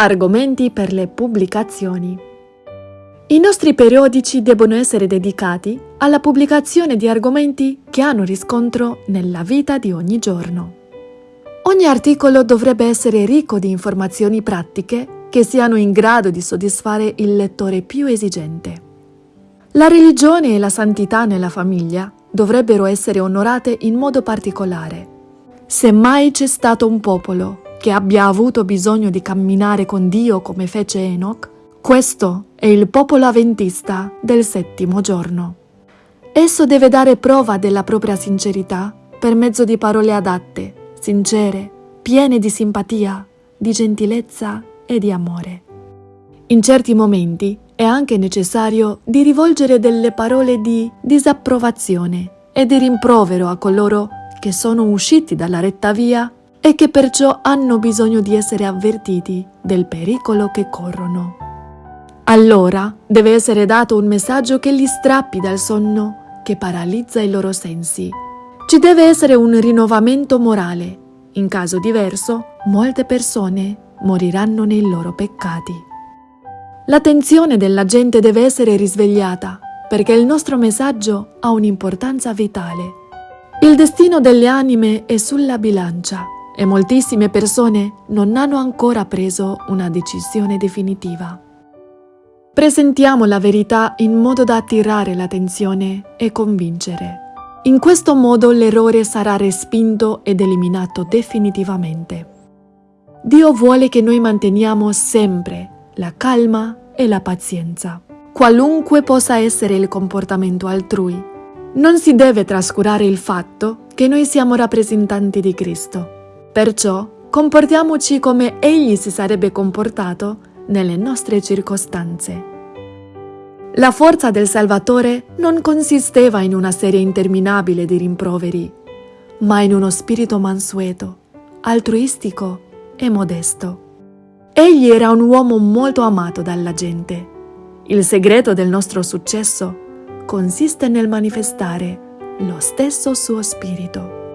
Argomenti per le pubblicazioni. I nostri periodici debbono essere dedicati alla pubblicazione di argomenti che hanno riscontro nella vita di ogni giorno. Ogni articolo dovrebbe essere ricco di informazioni pratiche che siano in grado di soddisfare il lettore più esigente. La religione e la santità nella famiglia dovrebbero essere onorate in modo particolare. Se mai c'è stato un popolo che abbia avuto bisogno di camminare con Dio come fece Enoch, questo è il popolo avventista del settimo giorno. Esso deve dare prova della propria sincerità per mezzo di parole adatte, sincere, piene di simpatia, di gentilezza e di amore. In certi momenti è anche necessario di rivolgere delle parole di disapprovazione e di rimprovero a coloro che sono usciti dalla retta via e che perciò hanno bisogno di essere avvertiti del pericolo che corrono. Allora deve essere dato un messaggio che li strappi dal sonno che paralizza i loro sensi. Ci deve essere un rinnovamento morale. In caso diverso, molte persone moriranno nei loro peccati. L'attenzione della gente deve essere risvegliata perché il nostro messaggio ha un'importanza vitale. Il destino delle anime è sulla bilancia e moltissime persone non hanno ancora preso una decisione definitiva. Presentiamo la verità in modo da attirare l'attenzione e convincere. In questo modo l'errore sarà respinto ed eliminato definitivamente. Dio vuole che noi manteniamo sempre la calma e la pazienza. Qualunque possa essere il comportamento altrui, non si deve trascurare il fatto che noi siamo rappresentanti di Cristo. Perciò comportiamoci come Egli si sarebbe comportato nelle nostre circostanze. La forza del Salvatore non consisteva in una serie interminabile di rimproveri, ma in uno spirito mansueto, altruistico e modesto. Egli era un uomo molto amato dalla gente. Il segreto del nostro successo consiste nel manifestare lo stesso suo spirito.